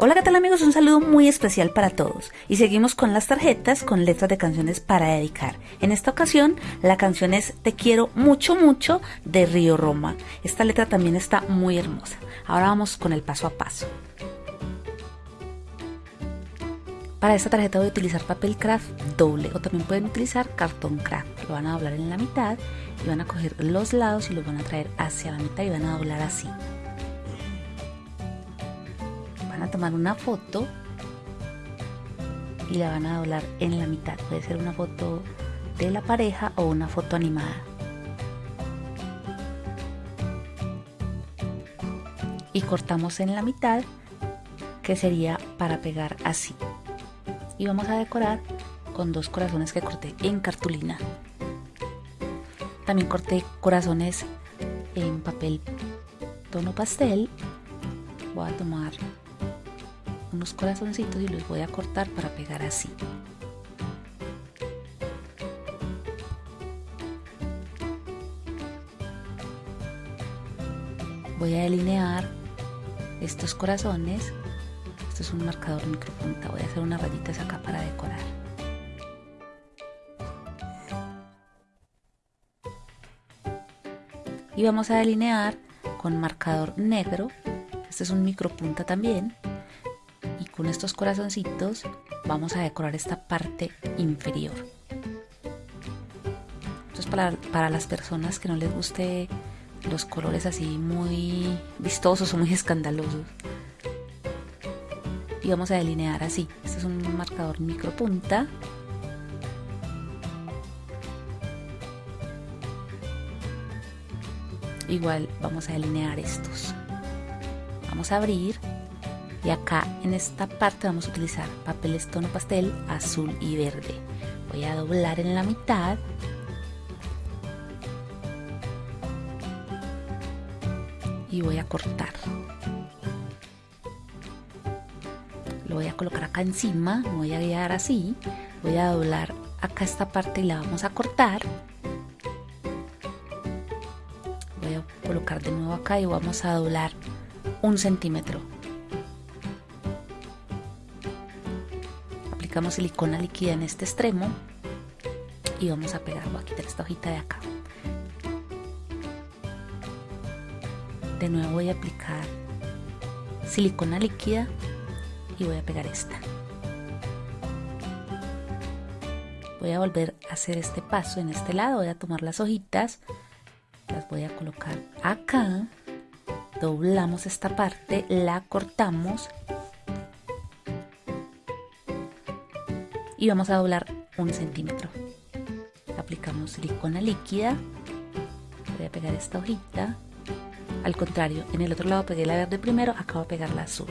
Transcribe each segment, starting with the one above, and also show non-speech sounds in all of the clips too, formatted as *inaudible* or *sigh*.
Hola, ¿qué tal amigos? Un saludo muy especial para todos. Y seguimos con las tarjetas con letras de canciones para dedicar. En esta ocasión, la canción es Te quiero mucho, mucho de Río Roma. Esta letra también está muy hermosa. Ahora vamos con el paso a paso. Para esta tarjeta voy a utilizar papel craft doble o también pueden utilizar cartón craft. Lo van a doblar en la mitad y van a coger los lados y los van a traer hacia la mitad y van a doblar así a tomar una foto y la van a doblar en la mitad. Puede ser una foto de la pareja o una foto animada. Y cortamos en la mitad que sería para pegar así. Y vamos a decorar con dos corazones que corté en cartulina. También corté corazones en papel tono pastel. Voy a tomar unos corazoncitos y los voy a cortar para pegar así. Voy a delinear estos corazones. Esto es un marcador micropunta. Voy a hacer unas rayitas acá para decorar. Y vamos a delinear con marcador negro. Este es un micropunta también con estos corazoncitos vamos a decorar esta parte inferior. Esto es para, para las personas que no les guste los colores así muy vistosos o muy escandalosos. Y vamos a delinear así. Este es un marcador micro punta. Igual vamos a delinear estos. Vamos a abrir y acá en esta parte vamos a utilizar papel tono pastel azul y verde. Voy a doblar en la mitad. Y voy a cortar. Lo voy a colocar acá encima voy a guiar así. Voy a doblar acá esta parte y la vamos a cortar. Voy a colocar de nuevo acá y vamos a doblar un centímetro aplicamos silicona líquida en este extremo y vamos a pegar, voy a quitar esta hojita de acá. De nuevo voy a aplicar silicona líquida y voy a pegar esta. Voy a volver a hacer este paso en este lado, voy a tomar las hojitas, las voy a colocar acá, doblamos esta parte, la cortamos y vamos a doblar un centímetro. Aplicamos silicona líquida. Voy a pegar esta hojita. Al contrario, en el otro lado pegué la verde primero, acabo de pegar la azul.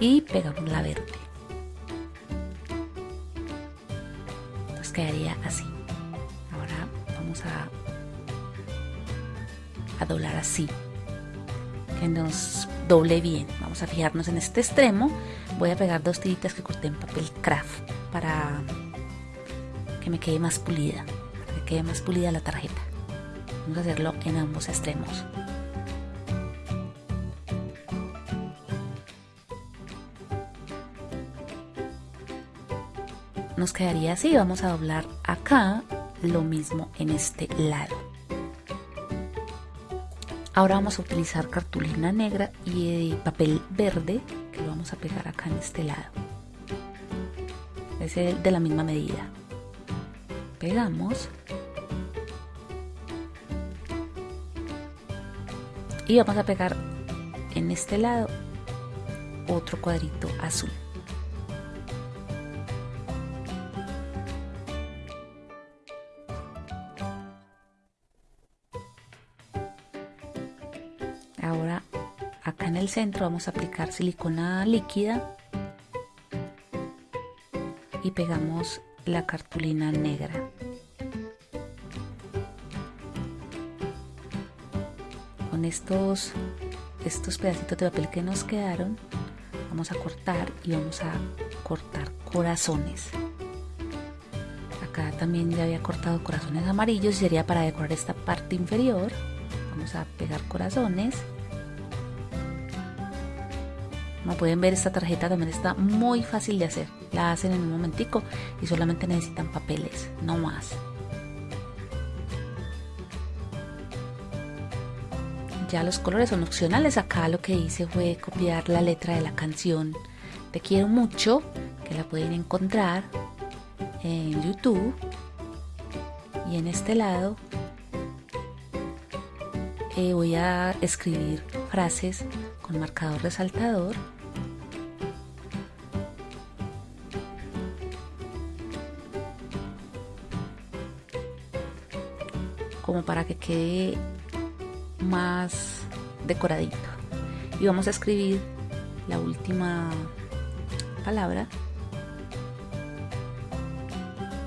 Y pegamos la verde. Entonces quedaría así. Ahora vamos a, a doblar así. Que nos doble bien. Vamos a fijarnos en este extremo. Voy a pegar dos tiritas que corté en papel craft para que me quede más pulida, para que quede más pulida la tarjeta. Vamos a hacerlo en ambos extremos. Nos quedaría así, vamos a doblar acá lo mismo en este lado. Ahora vamos a utilizar cartulina negra y papel verde que lo vamos a pegar acá en este lado es de la misma medida. Pegamos. Y vamos a pegar en este lado otro cuadrito azul. Ahora acá en el centro vamos a aplicar silicona líquida y pegamos la cartulina negra. Con estos, estos pedacitos de papel que nos quedaron, vamos a cortar y vamos a cortar corazones. Acá también ya había cortado corazones amarillos y sería para decorar esta parte inferior. Vamos a pegar corazones Como pueden ver esta tarjeta también está muy fácil de hacer. La hacen en un momentico y solamente necesitan papeles, no más. Ya los colores son opcionales. Acá lo que hice fue copiar la letra de la canción Te quiero mucho, que la pueden encontrar en YouTube. Y en este lado eh, voy a escribir frases con marcador resaltador. como para que quede más decoradito. Y vamos a escribir la última palabra.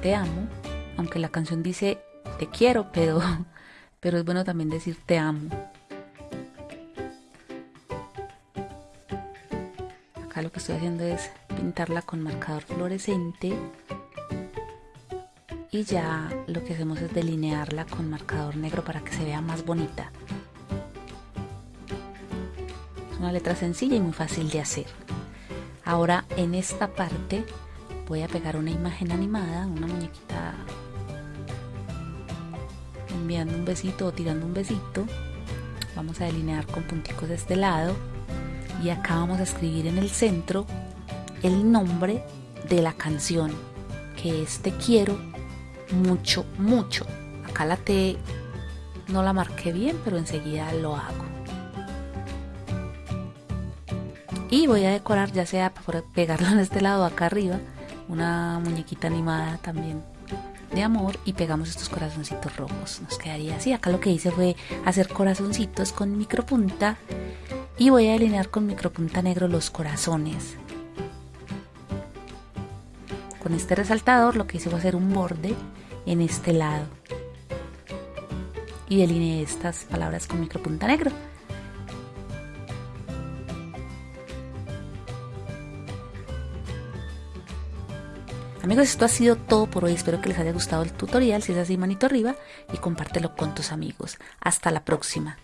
Te amo, aunque la canción dice te quiero, pero, *laughs* pero es bueno también decir te amo. Acá lo que estoy haciendo es pintarla con marcador fluorescente y ya lo que hacemos es delinearla con marcador negro para que se vea más bonita una letra sencilla y muy fácil de hacer. Ahora en esta parte voy a pegar una imagen animada, una muñequita enviando un besito o tirando un besito. Vamos a delinear con punticos de este lado y acá vamos a escribir en el centro el nombre de la canción que es Te quiero mucho, mucho. Acá la T no la marqué bien, pero enseguida lo hago. y voy a decorar ya sea para pegarlo en este lado acá arriba una muñequita animada también de amor y pegamos estos corazoncitos rojos nos quedaría así acá lo que hice fue hacer corazoncitos con micropunta y voy a delinear con micropunta negro los corazones con este resaltador lo que hice fue hacer un borde en este lado y delineé estas palabras con micropunta negro Amigos, esto ha sido todo por hoy. Espero que les haya gustado el tutorial. Si es así, manito arriba y compártelo con tus amigos. Hasta la próxima.